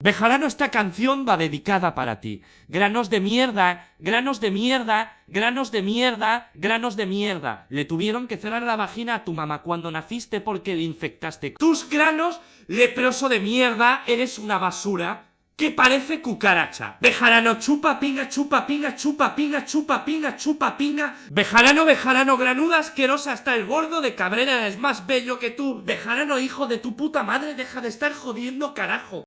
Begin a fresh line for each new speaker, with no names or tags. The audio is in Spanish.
Bejarano, esta canción va dedicada para ti. Granos de mierda, granos de mierda, granos de mierda, granos de mierda. Le tuvieron que cerrar la vagina a tu mamá cuando naciste porque le infectaste. Tus granos, leproso de mierda, eres una basura que parece cucaracha. Bejarano, chupa pinga, chupa pinga, chupa pinga, chupa pinga, chupa pinga. Bejarano, bejarano, granuda asquerosa, hasta el gordo de Cabrera es más bello que tú. Bejarano, hijo de tu puta madre, deja de estar jodiendo, carajo.